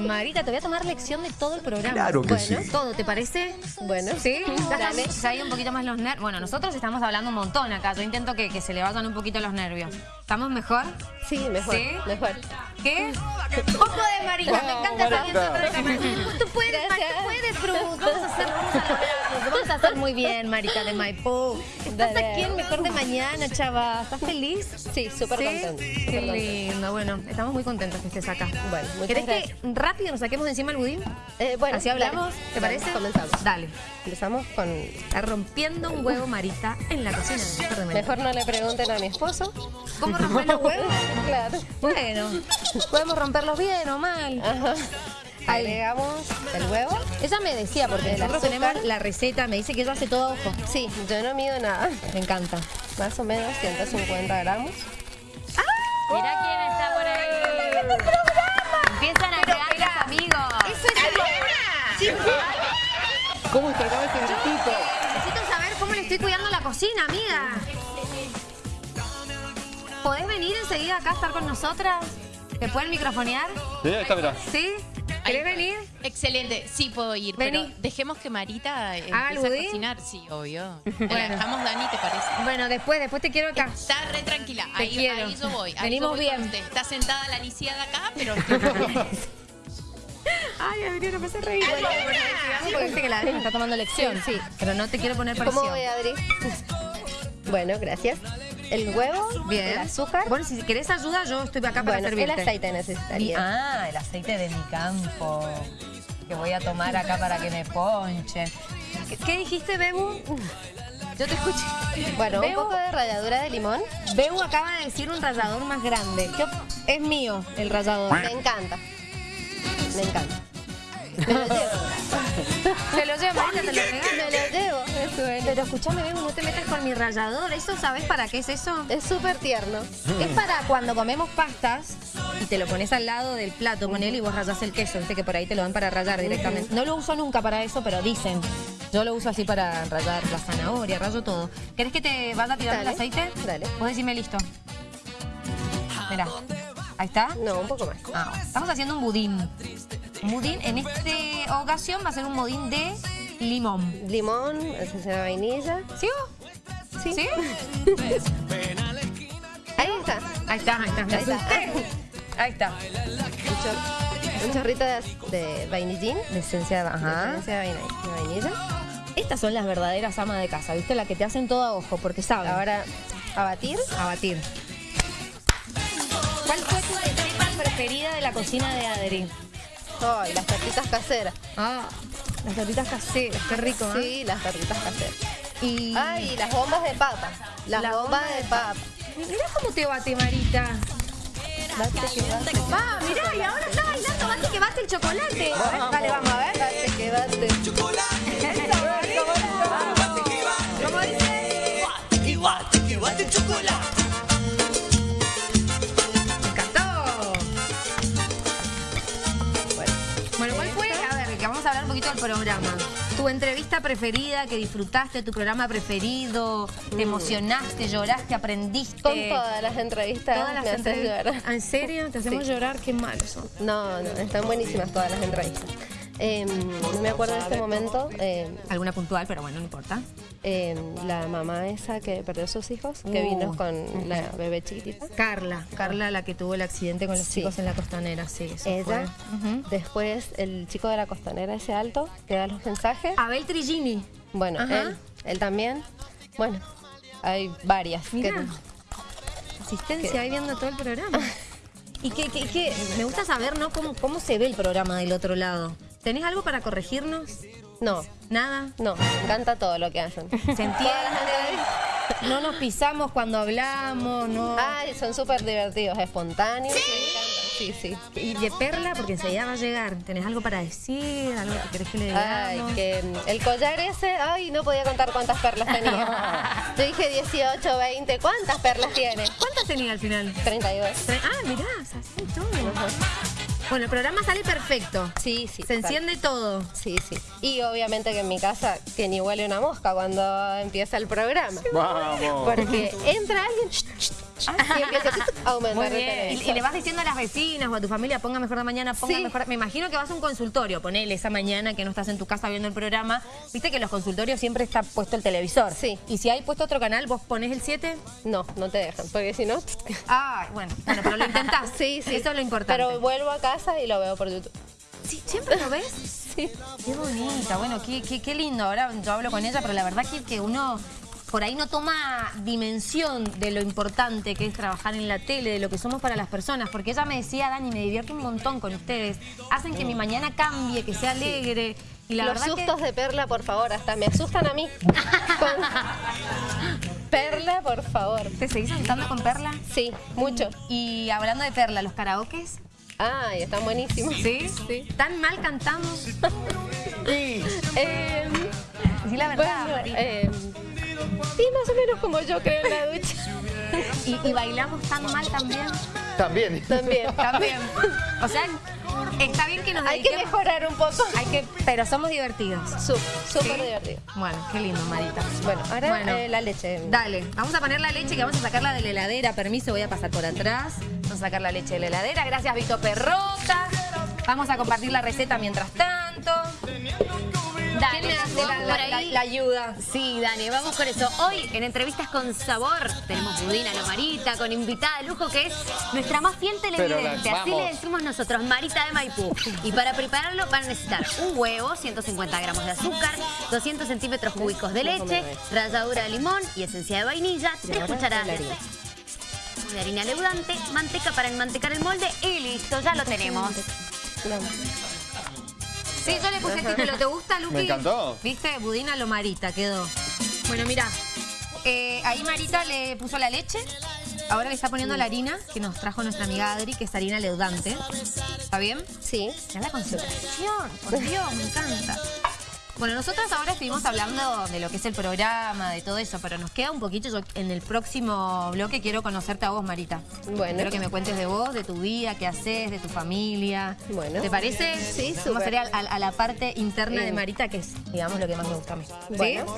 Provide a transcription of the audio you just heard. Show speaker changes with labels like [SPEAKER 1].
[SPEAKER 1] Marita, te voy a tomar lección de todo el programa.
[SPEAKER 2] Claro que
[SPEAKER 1] bueno,
[SPEAKER 2] sí.
[SPEAKER 1] todo, ¿te parece?
[SPEAKER 3] Bueno,
[SPEAKER 1] ¿Sí? ¿Ya
[SPEAKER 3] Dale.
[SPEAKER 1] hay un poquito más los nervios? Bueno, nosotros estamos hablando un montón acá. Yo intento que, que se le vayan un poquito los nervios. ¿Estamos mejor?
[SPEAKER 3] Sí, mejor,
[SPEAKER 1] ¿Sí?
[SPEAKER 3] mejor.
[SPEAKER 1] ¿Qué? Vos podés, Marita. Me encanta esa
[SPEAKER 2] Marita.
[SPEAKER 1] Tú puedes, Marita, tú puedes, Cruz. Vamos a hacer, vamos a hacer muy bien, Marita de Maipú. Estás
[SPEAKER 3] Dale.
[SPEAKER 1] aquí en Mejor de Mañana, chava. ¿Estás feliz?
[SPEAKER 3] Sí, súper
[SPEAKER 1] ¿Sí?
[SPEAKER 3] contenta.
[SPEAKER 1] Qué lindo. Bueno, estamos muy contentos que estés acá.
[SPEAKER 3] Bueno,
[SPEAKER 1] ¿Querés
[SPEAKER 3] gracias.
[SPEAKER 1] que rápido nos saquemos de encima el budín?
[SPEAKER 3] Eh, bueno,
[SPEAKER 1] Así hablamos,
[SPEAKER 3] dale.
[SPEAKER 1] ¿te
[SPEAKER 3] Dale,
[SPEAKER 1] parece?
[SPEAKER 3] Comenzamos.
[SPEAKER 1] Dale.
[SPEAKER 3] Empezamos con...
[SPEAKER 1] Está rompiendo un huevo, Marita, en la cocina de Mejor de Mañana.
[SPEAKER 3] Mejor no le pregunten a mi esposo.
[SPEAKER 1] ¿Cómo romper los huevos?
[SPEAKER 3] Claro.
[SPEAKER 1] Bueno, podemos romperlos bien o mal.
[SPEAKER 3] Ajá. Agregamos el huevo.
[SPEAKER 1] Ella me decía, porque
[SPEAKER 3] El
[SPEAKER 1] nosotros
[SPEAKER 3] azúcar.
[SPEAKER 1] tenemos la receta, me dice que ella hace todo a ojo.
[SPEAKER 3] Sí, yo no mido nada.
[SPEAKER 1] Me encanta.
[SPEAKER 3] Más o menos 150 gramos.
[SPEAKER 4] Mira quién está por ahí. Empiezan a llegar los amigos.
[SPEAKER 1] Eso es
[SPEAKER 2] ¿Cómo está este gatito?
[SPEAKER 1] Necesito saber cómo le estoy cuidando la cocina, amiga. ¿Podés venir enseguida acá a estar con nosotras? ¿Te pueden microfonear?
[SPEAKER 2] Sí, ahí está, mirá.
[SPEAKER 1] ¿Sí? ¿Querés venir?
[SPEAKER 4] Excelente, sí puedo ir,
[SPEAKER 1] Vení.
[SPEAKER 4] pero dejemos que Marita eh,
[SPEAKER 1] ¿Haga el
[SPEAKER 4] empiece a
[SPEAKER 1] budín?
[SPEAKER 4] cocinar. Sí, obvio.
[SPEAKER 1] Bueno.
[SPEAKER 4] La dejamos Dani, ¿te parece?
[SPEAKER 1] Bueno, después, después te quiero acá.
[SPEAKER 4] Está re tranquila,
[SPEAKER 1] Te
[SPEAKER 4] ahí,
[SPEAKER 1] quiero.
[SPEAKER 4] ahí yo voy. Ahí
[SPEAKER 1] Venimos
[SPEAKER 4] yo voy
[SPEAKER 1] bien.
[SPEAKER 4] con usted. Está sentada la lisiada acá, pero.
[SPEAKER 1] Ay, Adriana, me hace reír. Bueno, porque viste que la Adri me está tomando lección. Sí, pero no te quiero poner presión.
[SPEAKER 3] ¿Cómo voy, Adri? Bueno, gracias. El huevo,
[SPEAKER 1] Bien.
[SPEAKER 3] el azúcar.
[SPEAKER 1] Bueno, si querés ayuda, yo estoy acá para
[SPEAKER 3] Bueno, el
[SPEAKER 1] servirte.
[SPEAKER 3] aceite necesitaría.
[SPEAKER 1] Ah, el aceite de mi campo. Que voy a tomar acá para que me ponchen. ¿Qué, qué dijiste, Bebu? Yo te escuché.
[SPEAKER 3] Bueno, un poco de ralladura de limón.
[SPEAKER 1] Bebu acaba de decir un rallador más grande. ¿Qué op- es mío el rallador.
[SPEAKER 3] Me encanta. Me encanta. Me lo llevo.
[SPEAKER 1] Se lo lleva, Marita, te lo
[SPEAKER 3] Me
[SPEAKER 1] regalo.
[SPEAKER 3] lo llevo.
[SPEAKER 1] Pero escúchame, Bebu, no te metas con mi rallador. ¿Eso sabes para qué es eso?
[SPEAKER 3] Es súper tierno.
[SPEAKER 1] Es para cuando comemos pastas y te lo pones al lado del plato con él y vos rayás el queso, viste que por ahí te lo dan para rayar directamente. No lo uso nunca para eso, pero dicen. Yo lo uso así para rayar la zanahoria, rayo todo. ¿Querés que te vaya a tirar el aceite?
[SPEAKER 3] dale.
[SPEAKER 1] Vos decime listo. Mirá, ahí está.
[SPEAKER 3] No, un poco más.
[SPEAKER 1] Ah, estamos haciendo un budín. Budín, en esta ocasión va a ser un budín de limón.
[SPEAKER 3] Limón, esencia de vainilla.
[SPEAKER 1] ¿Sí?
[SPEAKER 3] Sí.
[SPEAKER 1] ¿Sí?
[SPEAKER 3] Ahí está.
[SPEAKER 1] Ahí está, ahí está.
[SPEAKER 3] Ahí está.
[SPEAKER 1] Ahí está.
[SPEAKER 3] Un, chor- un chorrito de, de vainillín.
[SPEAKER 1] De esencia de... Ajá.
[SPEAKER 3] esencia de vainilla.
[SPEAKER 1] Estas son las verdaderas amas de casa, ¿viste? La que te hacen todo a ojo, porque saben.
[SPEAKER 3] Ahora, a batir.
[SPEAKER 1] a batir. ¿Cuál fue tu receta preferida de la cocina de Adri?
[SPEAKER 3] Ay, las tartitas caseras.
[SPEAKER 1] Ah, las tortitas caseras, qué rico, ¿eh?
[SPEAKER 3] Sí, las tartitas caseras.
[SPEAKER 1] Y
[SPEAKER 3] Ay, las bombas de papa. Las
[SPEAKER 1] La
[SPEAKER 3] bombas
[SPEAKER 1] bomba
[SPEAKER 3] de
[SPEAKER 1] de
[SPEAKER 3] papa.
[SPEAKER 1] mira cómo te bate, Marita.
[SPEAKER 3] Bate que bate.
[SPEAKER 1] Va, mirá, y ahora está bailando, bate que bate el chocolate. Dale, vamos a ver.
[SPEAKER 3] Bate que bate.
[SPEAKER 1] ¿Cómo dice? Me programa. Tu entrevista preferida que disfrutaste, tu programa preferido, te emocionaste, lloraste, aprendiste.
[SPEAKER 3] con todas las entrevistas
[SPEAKER 1] Todas las
[SPEAKER 3] me haces llorar.
[SPEAKER 1] ¿En serio? ¿Te hacemos
[SPEAKER 3] Sí.
[SPEAKER 1] llorar? Qué mal son.
[SPEAKER 3] No, no, están buenísimas todas las entrevistas. Eh, no me acuerdo de este momento. eh,
[SPEAKER 1] Alguna puntual, pero bueno, no importa.
[SPEAKER 3] eh, la mamá esa que perdió a sus hijos, que
[SPEAKER 1] Uh.
[SPEAKER 3] vino con la bebé chiquitita.
[SPEAKER 1] Carla, Carla la que tuvo el accidente con los
[SPEAKER 3] Sí.
[SPEAKER 1] chicos en la costanera, sí. eso
[SPEAKER 3] Ella.
[SPEAKER 1] fue.
[SPEAKER 3] Después el chico de la costanera, ese alto, que da los mensajes.
[SPEAKER 1] Abel Trigini.
[SPEAKER 3] Bueno,
[SPEAKER 1] Ajá.
[SPEAKER 3] él, él también. Bueno, hay varias. que-
[SPEAKER 1] Mira. Asistencia ahí viendo todo el programa. Y que, que- que me gusta saber, ¿no? Cómo, cómo se ve el programa del otro lado. ¿Tenés algo para corregirnos?
[SPEAKER 3] no,
[SPEAKER 1] ¿Nada?
[SPEAKER 3] no, me encanta todo lo que hacen.
[SPEAKER 1] ¿Se entiende? No nos pisamos cuando hablamos, no.
[SPEAKER 3] Ay, son súper divertidos, espontáneos. me encantan. Sí, sí.
[SPEAKER 1] Y de Perla, porque enseguida va a llegar. ¿Tenés algo para decir? ¿Algo que querés que le digamos?
[SPEAKER 3] Ay, que mm, el collar ese, ay, no podía contar cuántas perlas tenía. Yo dije 18, 20, ¿cuántas perlas tiene?
[SPEAKER 1] ¿Cuántas tenía al final?
[SPEAKER 3] 32.
[SPEAKER 1] Tre- Ah, mirá, se hace todo. Bueno, el programa sale perfecto.
[SPEAKER 3] Sí, sí.
[SPEAKER 1] Se enciende todo.
[SPEAKER 3] Sí, sí. Y obviamente que en mi casa, que ni huele una mosca cuando empieza el programa.
[SPEAKER 2] Vamos.
[SPEAKER 3] Porque entra alguien, ch, Y empieza a aumentar
[SPEAKER 1] Muy bien. Y, le vas diciendo a las vecinas o a tu familia, ponga mejor de mañana, ponga
[SPEAKER 3] Sí.
[SPEAKER 1] mejor. Me imagino que vas a un consultorio, ponele esa mañana que no estás en tu casa viendo el programa. Viste que en los consultorios siempre está puesto el televisor.
[SPEAKER 3] Sí.
[SPEAKER 1] Y si hay puesto otro canal, vos pones el 7.
[SPEAKER 3] No, no te dejan, porque si no...
[SPEAKER 1] Ah, bueno, bueno, pero lo intentás.
[SPEAKER 3] Sí, sí.
[SPEAKER 1] Eso es lo importante.
[SPEAKER 3] Pero vuelvo a casa y lo veo por YouTube.
[SPEAKER 1] Sí, ¿Siempre lo ves?
[SPEAKER 3] Sí.
[SPEAKER 1] Qué bonita, bueno, qué, qué, qué lindo. Ahora yo hablo con ella, pero la verdad que, que uno por ahí no toma dimensión de lo importante que es trabajar en la tele, de lo que somos para las personas. Porque ella me decía, Dani, me divierto un montón con ustedes. Hacen que mi mañana cambie, que sea alegre. Y la
[SPEAKER 3] Los sustos
[SPEAKER 1] que...
[SPEAKER 3] de Perla, por favor, hasta me asustan a mí. Perla, por favor.
[SPEAKER 1] ¿Te seguís asustando con Perla?
[SPEAKER 3] Sí, mucho.
[SPEAKER 1] Y hablando de Perla, ¿los karaokes?
[SPEAKER 3] Ay, están buenísimos.
[SPEAKER 1] ¿Sí?
[SPEAKER 3] Sí.
[SPEAKER 1] ¿Tan mal cantamos?
[SPEAKER 3] Eh,
[SPEAKER 1] Sí, la verdad,
[SPEAKER 3] bueno, eh, sí, más o menos como yo creo en la ducha.
[SPEAKER 1] ¿Y, y bailamos tan mal también?
[SPEAKER 2] También.
[SPEAKER 3] También.
[SPEAKER 1] También. O sea, está bien que nos
[SPEAKER 3] Hay que mejorar un poco.
[SPEAKER 1] Hay que, pero somos divertidos.
[SPEAKER 3] Súper
[SPEAKER 1] ¿Sí?
[SPEAKER 3] divertido.
[SPEAKER 1] Bueno, qué lindo, Marita.
[SPEAKER 3] Bueno, ahora
[SPEAKER 1] Bueno.
[SPEAKER 3] eh, la leche.
[SPEAKER 1] Dale, vamos a poner la leche que vamos a sacarla de la heladera. Permiso, voy a pasar por atrás. Vamos a sacar la leche de la heladera. Gracias, Vito Perrota. Vamos a compartir la receta mientras tanto.
[SPEAKER 4] Dale,
[SPEAKER 1] ¿Quién me hace la,
[SPEAKER 4] por
[SPEAKER 1] la-
[SPEAKER 4] ahí.
[SPEAKER 1] la- la ayuda?
[SPEAKER 4] Sí, Dani, vamos con eso. Hoy en Entrevistas con Sabor tenemos Budina Lomarita con invitada de lujo que es nuestra más fiel televidente. Así le decimos nosotros, Marita de Maipú. Y para prepararlo van a necesitar un huevo, 150 gramos de azúcar, 200 centímetros cúbicos de leche, ralladura de limón y esencia de vainilla, 3 cucharadas de harina. de harina leudante, manteca para enmantecar el molde y listo, ya lo tenemos.
[SPEAKER 1] Sí, yo le puse el título. ¿Te gusta, Luqui?
[SPEAKER 2] Me encantó.
[SPEAKER 1] ¿Viste? Budina lo Marita quedó. Bueno, mira. eh, ahí Marita le puso la leche. Ahora le está poniendo la harina que nos trajo nuestra amiga Adri, que es harina leudante. ¿Está bien?
[SPEAKER 3] Sí.
[SPEAKER 1] Mira la concentración. Por Dios, me encanta. Bueno, nosotras ahora estuvimos hablando de lo que es el programa, de todo eso, pero nos queda un poquito. Yo en el próximo bloque quiero conocerte a vos, Marita.
[SPEAKER 3] Bueno.
[SPEAKER 1] Quiero que me cuentes de vos, de tu vida, qué haces, de tu familia.
[SPEAKER 3] Bueno.
[SPEAKER 1] ¿Te parece?
[SPEAKER 3] Sí,
[SPEAKER 1] Vamos a ir a, la parte interna de. Marita, que es, digamos, lo que más me gusta a mí. ¿Sí?
[SPEAKER 3] Bueno.